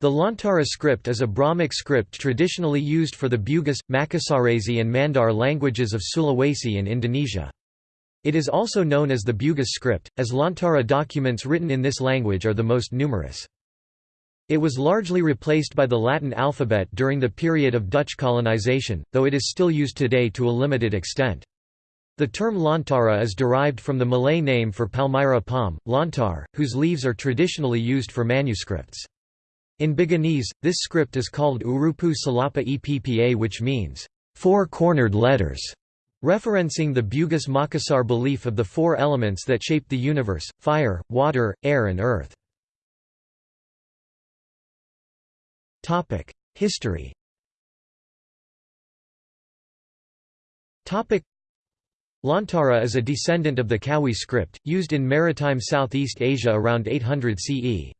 The Lontara script is a Brahmic script traditionally used for the Bugis, Makassarese and Mandar languages of Sulawesi in Indonesia. It is also known as the Bugis script, as Lontara documents written in this language are the most numerous. It was largely replaced by the Latin alphabet during the period of Dutch colonization, though it is still used today to a limited extent. The term Lontara is derived from the Malay name for Palmyra palm, lontar, whose leaves are traditionally used for manuscripts. In Buginese, this script is called Urupu Sulapa Eppa which means, four-cornered letters referencing the Bugis Makassar belief of the four elements that shape the universe, fire, water, air and earth. History Lontara is a descendant of the Kawi script, used in maritime Southeast Asia around 800 CE.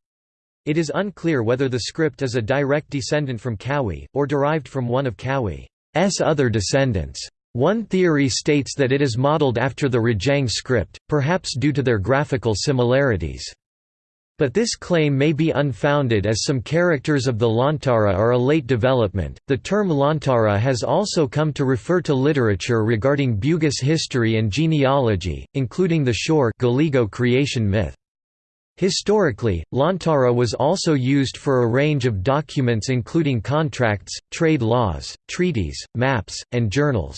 It is unclear whether the script is a direct descendant from Kawi, or derived from one of Kawi's other descendants. One theory states that it is modeled after the Rajang script, perhaps due to their graphical similarities. But this claim may be unfounded as some characters of the Lontara are a late development. The term Lontara has also come to refer to literature regarding Bugis history and genealogy, including the Shore Galigo creation myth. Historically, Lontara was also used for a range of documents including contracts, trade laws, treaties, maps, and journals.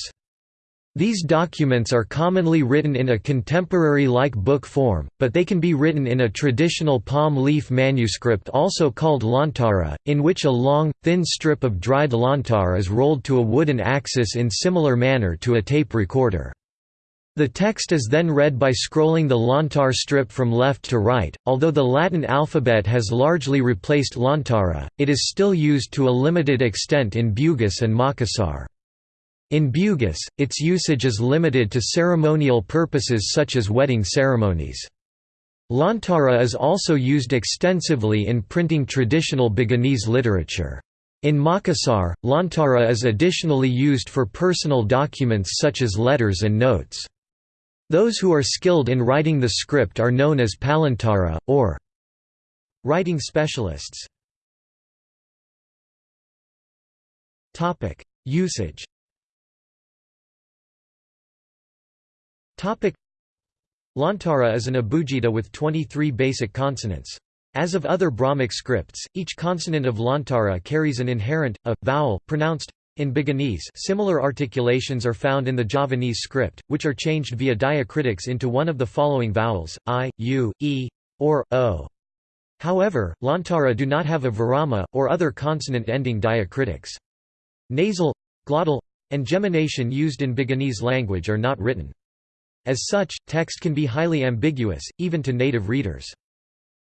These documents are commonly written in a contemporary-like book form, but they can be written in a traditional palm leaf manuscript also called lontara, in which a long, thin strip of dried lontar is rolled to a wooden axis in similar manner to a tape recorder. The text is then read by scrolling the lontar strip from left to right. Although the Latin alphabet has largely replaced lontara, it is still used to a limited extent in Bugis and Makassar. In Bugis, its usage is limited to ceremonial purposes such as wedding ceremonies. Lontara is also used extensively in printing traditional Buginese literature. In Makassar, Lontara is additionally used for personal documents such as letters and notes. Those who are skilled in writing the script are known as palontara, or writing specialists. Usage Lontara is an abugida with 23 basic consonants. As of other Brahmic scripts, each consonant of Lontara carries an inherent, a, vowel, pronounced in Buginese similar articulations are found in the Javanese script, which are changed via diacritics into one of the following vowels, i, u, e, or, o. However, Lontara do not have a virama, or other consonant-ending diacritics. Nasal, glottal, and gemination used in Buginese language are not written. As such, text can be highly ambiguous, even to native readers.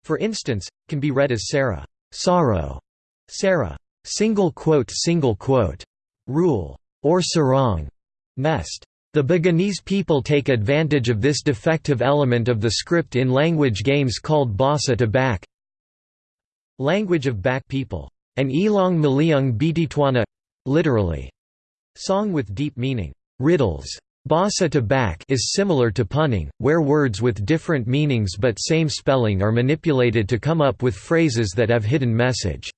For instance, can be read as Sarah, sorrow, Sarah, single quote single quote, rule, or sarong, mest. The Buginese people take advantage of this defective element of the script in language games called Basa to Bak language of Bak people, and Ilong Maliung Bititwana literally, song with deep meaning, riddles. Basa to Bak is similar to punning, where words with different meanings but same spelling are manipulated to come up with phrases that have hidden message.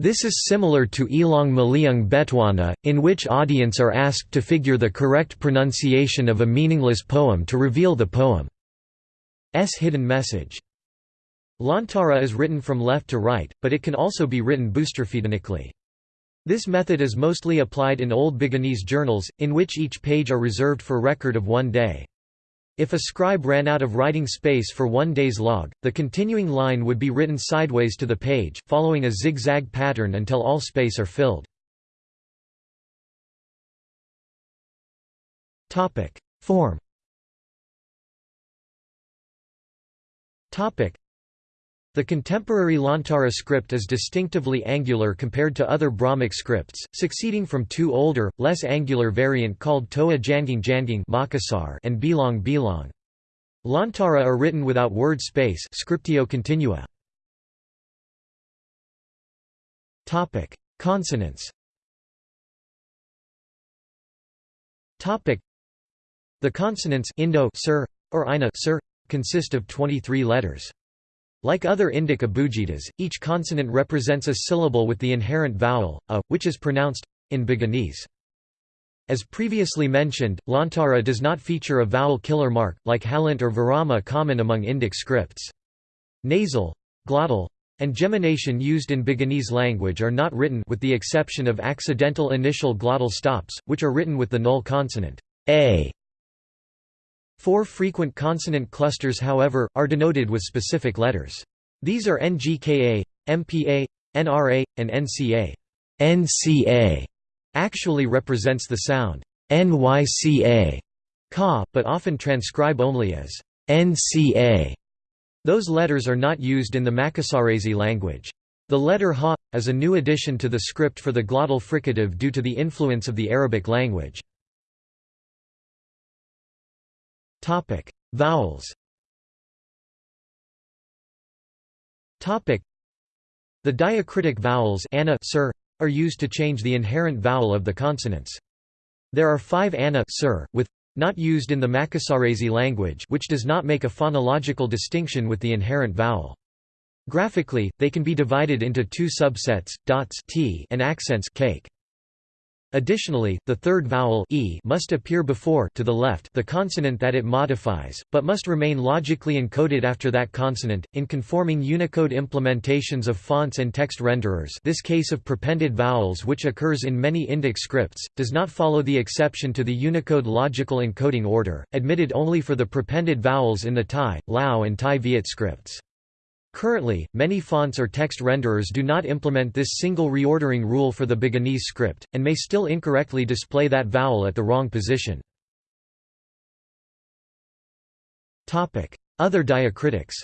This is similar to Ilong Maliung Betwana, in which audience are asked to figure the correct pronunciation of a meaningless poem to reveal the poem's hidden message. Lontara is written from left to right, but it can also be written boustrophedonically. This method is mostly applied in Old Buginese journals, in which each page are reserved for record of one day. If a scribe ran out of writing space for one day's log, the continuing line would be written sideways to the page, following a zigzag pattern until all space are filled. Form the contemporary Lontara script is distinctively angular compared to other Brahmic scripts, succeeding from two older, less angular variant called Toa Jangang Jangang and Bilong Bilong. Lontara are written without word space scriptio continua. Consonants The consonants Indo sir, or Ina sir, consist of 23 letters. Like other Indic abugidas, each consonant represents a syllable with the inherent vowel, a, which is pronounced in Buginese. As previously mentioned, Lontara does not feature a vowel killer mark, like Halant or Virama common among Indic scripts. Nasal, glottal, and gemination used in Buginese language are not written with the exception of accidental initial glottal stops, which are written with the null consonant a. Four frequent consonant clusters however, are denoted with specific letters. These are NGKA, MPA, NRA, and NCA. NCA actually represents the sound NYCA, ka, but often transcribe only as NCA. Those letters are not used in the Makassarese language. The letter ha is a new addition to the script for the glottal fricative due to the influence of the Arabic language. Topic: Vowels. Topic: The diacritic vowels ana sir, are used to change the inherent vowel of the consonants. There are five ana sir, with not used in the Makassarese language which does not make a phonological distinction with the inherent vowel. Graphically, they can be divided into two subsets, dots t and accents cake. Additionally, the third vowel e must appear before to the left the consonant that it modifies, but must remain logically encoded after that consonant. In conforming Unicode implementations of fonts and text renderers, this case of prepended vowels which occurs in many Indic scripts does not follow the exception to the Unicode logical encoding order, admitted only for the prepended vowels in the Thai, Lao and Tai Viet scripts. Currently, many fonts or text renderers do not implement this single reordering rule for the Buginese script, and may still incorrectly display that vowel at the wrong position. Other diacritics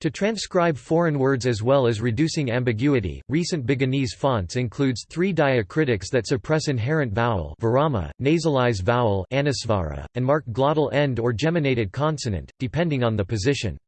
to transcribe foreign words as well as reducing ambiguity, recent Buginese fonts includes three diacritics that suppress inherent vowel virama, nasalize vowel anusvara, and mark glottal end or geminated consonant, depending on the position.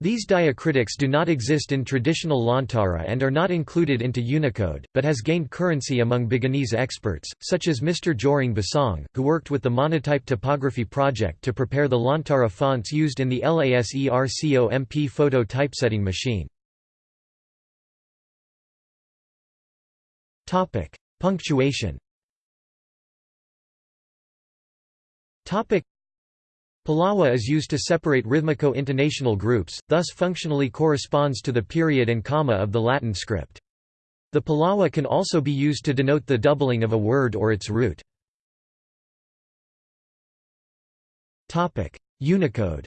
These diacritics do not exist in traditional Lontara and are not included into Unicode, but has gained currency among Buginese experts, such as Mr. Joring Basong, who worked with the Monotype Typography Project to prepare the Lontara fonts used in the Lasercomp photo typesetting machine. Punctuation Palawa is used to separate rhythmico-intonational groups, thus functionally corresponds to the period and comma of the Latin script. The Palawa can also be used to denote the doubling of a word or its root. Unicode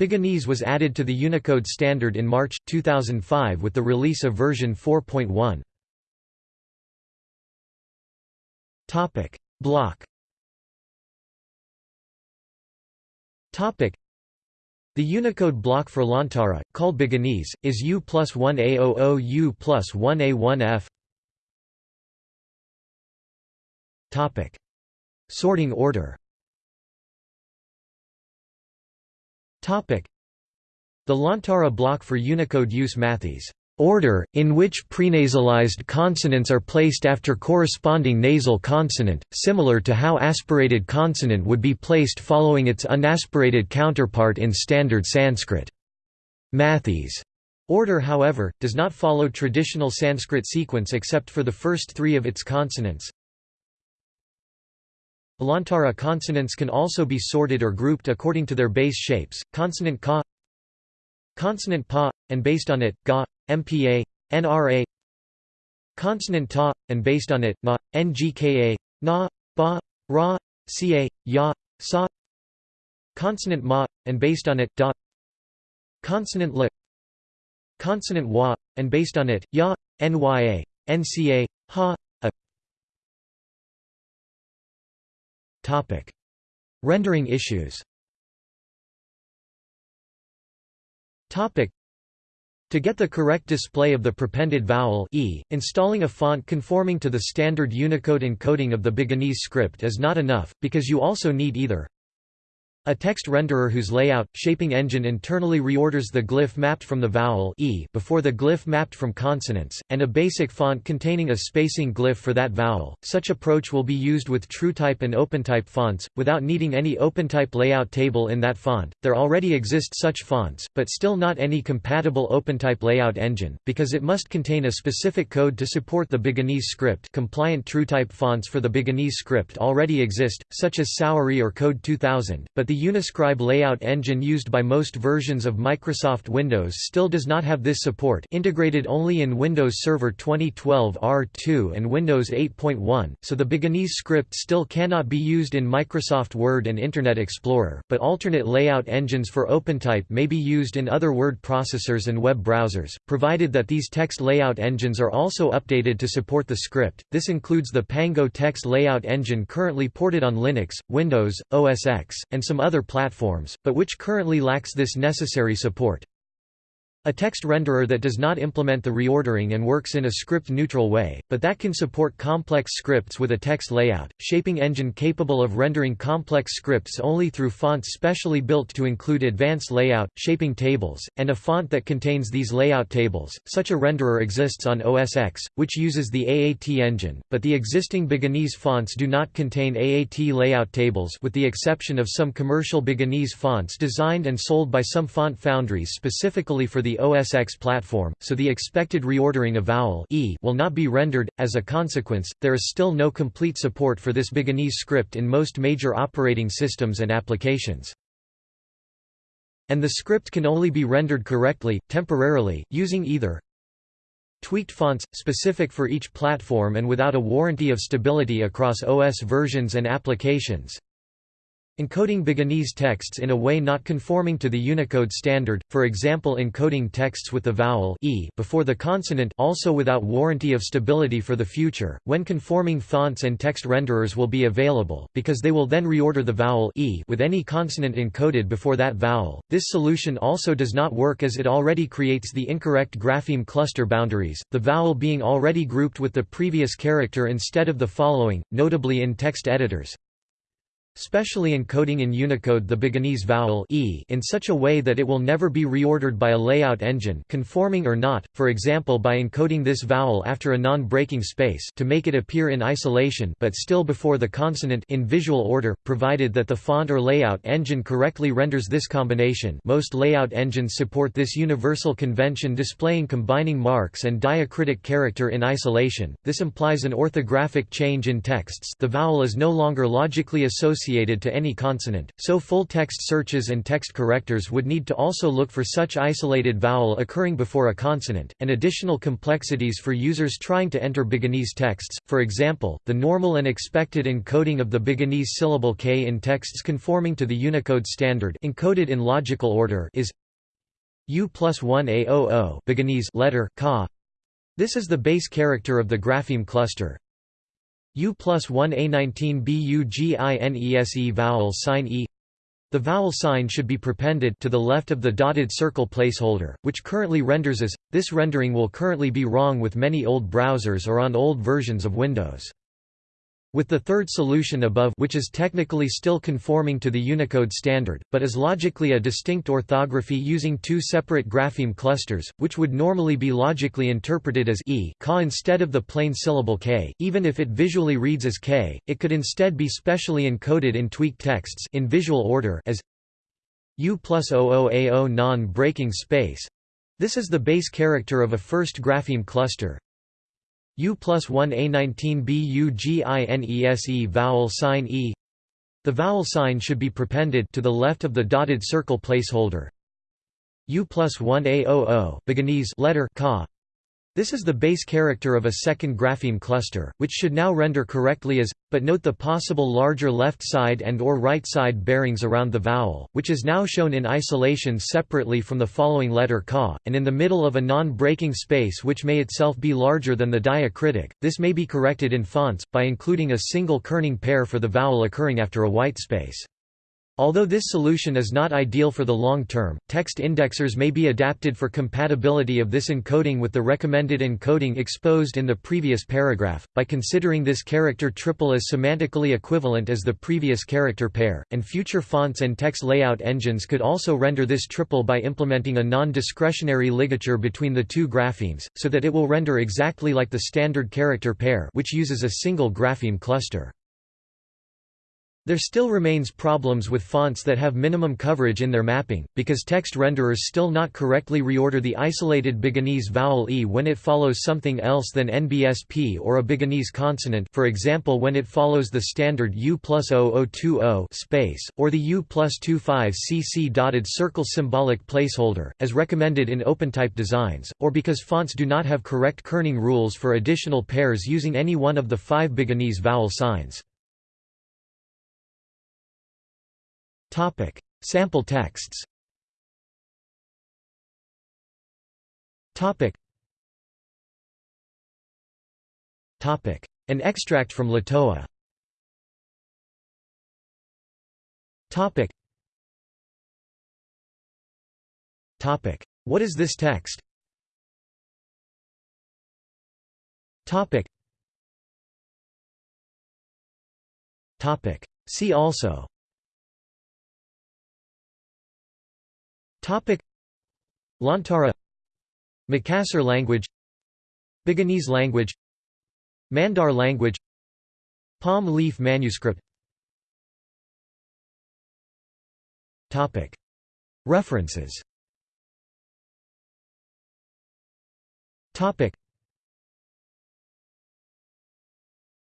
Buginese was added to the Unicode standard in March, 2005 with the release of version 4.1. Topic: Block. Topic: The Unicode block for Lontara, called Buginese, is U plus 1A00 U plus 1A1F. Topic: Sorting order. Topic: The Lontara block for Unicode use Matthes order, in which prenasalized consonants are placed after corresponding nasal consonant, similar to how aspirated consonant would be placed following its unaspirated counterpart in Standard Sanskrit. Matthes' order however, does not follow traditional Sanskrit sequence except for the first three of its consonants. Lontara consonants can also be sorted or grouped according to their base shapes, consonant ka consonant pa, and based on it, ga, MPA, NRA consonant ta, and based on it, na, ngka, na, ba, ra, ca, ya, sa consonant ma, and based on it, da consonant la consonant wa, and based on it, ya, nya, nca, ha, a Topic. Rendering issues Topic. To get the correct display of the prepended vowel e, installing a font conforming to the standard Unicode encoding of the Buginese script is not enough, because you also need either A text renderer whose layout, shaping engine internally reorders the glyph mapped from the vowel e before the glyph mapped from consonants, and a basic font containing a spacing glyph for that vowel. Such approach will be used with TrueType and OpenType fonts, without needing any OpenType layout table in that font. There already exist such fonts, but still not any compatible OpenType layout engine, because it must contain a specific code to support the Buginese script. Compliant TrueType fonts for the Buginese script already exist, such as Saweri or Code 2000, but the Uniscribe layout engine used by most versions of Microsoft Windows still does not have this support integrated only in Windows Server 2012 R2 and Windows 8.1, so the Buginese script still cannot be used in Microsoft Word and Internet Explorer, but alternate layout engines for OpenType may be used in other word processors and web browsers, provided that these text layout engines are also updated to support the script. This includes the Pango text layout engine currently ported on Linux, Windows, OS X, and some other platforms, but which currently lacks this necessary support. A text renderer that does not implement the reordering and works in a script-neutral way, but that can support complex scripts with a text layout, shaping engine capable of rendering complex scripts only through fonts specially built to include advanced layout, shaping tables, and a font that contains these layout tables. Such a renderer exists on OS X, which uses the AAT engine, but the existing Buginese fonts do not contain AAT layout tables with the exception of some commercial Buginese fonts designed and sold by some font foundries specifically for the OS X platform, so the expected reordering of vowel e will not be rendered. As a consequence, there is still no complete support for this Buginese script in most major operating systems and applications. And the script can only be rendered correctly, temporarily, using either tweaked fonts, specific for each platform and without a warranty of stability across OS versions and applications, Encoding Buginese texts in a way not conforming to the Unicode standard, for example encoding texts with the vowel e before the consonant also without warranty of stability for the future, when conforming fonts and text renderers will be available, because they will then reorder the vowel e with any consonant encoded before that vowel. This solution also does not work as it already creates the incorrect grapheme cluster boundaries, the vowel being already grouped with the previous character instead of the following, notably in text editors specially encoding in Unicode the Buginese vowel e in such a way that it will never be reordered by a layout engine conforming or not, for example by encoding this vowel after a non-breaking space to make it appear in isolation but still before the consonant in visual order, provided that the font or layout engine correctly renders this combination. Most layout engines support this universal convention displaying combining marks and diacritic character in isolation, this implies an orthographic change in texts. The vowel is no longer logically associated associated to any consonant, so full-text searches and text correctors would need to also look for such isolated vowel occurring before a consonant, and additional complexities for users trying to enter Buginese texts, for example, the normal and expected encoding of the Buginese syllable k in texts conforming to the Unicode standard encoded in logical order is U plus 1 AOO Buginese letter ka. This is the base character of the grapheme cluster, U plus 1 A19 BUGINESE vowel sign E The vowel sign should be prepended to the left of the dotted circle placeholder, which currently renders as. This rendering will currently be wrong with many old browsers or on old versions of Windows. With the third solution above which is technically still conforming to the Unicode standard, but is logically a distinct orthography using two separate grapheme clusters, which would normally be logically interpreted as e ka instead of the plain syllable k, even if it visually reads as k, it could instead be specially encoded in tweaked texts in visual order as u plus 00ao non-breaking space. This is the base character of a first grapheme cluster, U plus 1 A19 BUGINESE vowel sign E The vowel sign should be prepended to the left of the dotted circle placeholder. U plus 1 AOO Buginese letter ka this is the base character of a second grapheme cluster, which should now render correctly as, but note the possible larger left side and or right side bearings around the vowel, which is now shown in isolation separately from the following letter ka, and in the middle of a non-breaking space which may itself be larger than the diacritic. This may be corrected in fonts, by including a single kerning pair for the vowel occurring after a white space. Although this solution is not ideal for the long term, text indexers may be adapted for compatibility of this encoding with the recommended encoding exposed in the previous paragraph, by considering this character triple as semantically equivalent as the previous character pair, and future fonts and text layout engines could also render this triple by implementing a non-discretionary ligature between the two graphemes, so that it will render exactly like the standard character pair which uses a single grapheme cluster. There still remains problems with fonts that have minimum coverage in their mapping, because text renderers still not correctly reorder the isolated Buginese vowel e when it follows something else than NBSP or a Buginese consonant for example when it follows the standard U plus 0020 space, or the U plus 25 cc dotted circle symbolic placeholder, as recommended in OpenType designs, or because fonts do not have correct kerning rules for additional pairs using any one of the five Buginese vowel signs. Topic: Sample texts. Topic. Topic: An extract from Latoa. Topic. Topic: What is this text? Topic. Topic. See also Topic. Lontara Makassar language. Buginese language. Mandar language. Palm leaf manuscript. Topic. References. Topic.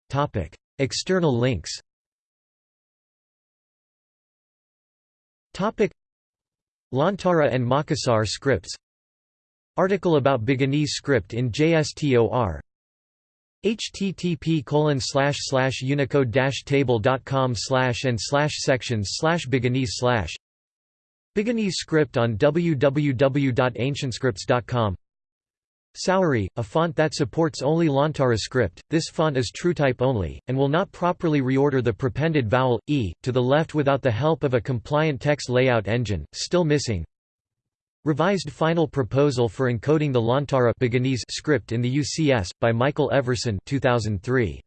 Topic. External links. Topic Lontara and Makassar scripts. Article about Buginese script in JSTOR http colon slash slash unicode dash table dot com slash and slash sections slash Buginese slash. Buginese script on www.ancientscripts.com Saweri, a font that supports only Lontara script, this font is TrueType only, and will not properly reorder the prepended vowel, e, to the left without the help of a compliant text layout engine, still missing Revised Final Proposal for Encoding the Lontara script in the UCS, by Michael Everson 2003.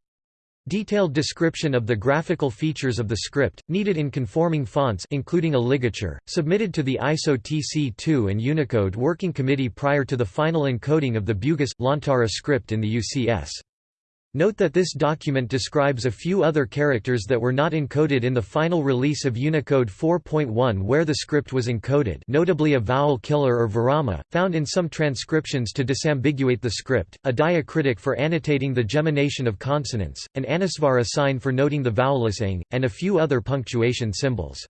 Detailed description of the graphical features of the script, needed in conforming fonts including a ligature, submitted to the ISO TC2 and Unicode Working Committee prior to the final encoding of the Bugis – Lontara script in the UCS. Note that this document describes a few other characters that were not encoded in the final release of Unicode 4.1 where the script was encoded notably a vowel killer or virama, found in some transcriptions to disambiguate the script, a diacritic for annotating the gemination of consonants, an anusvara sign for noting the vowelless ing, and a few other punctuation symbols.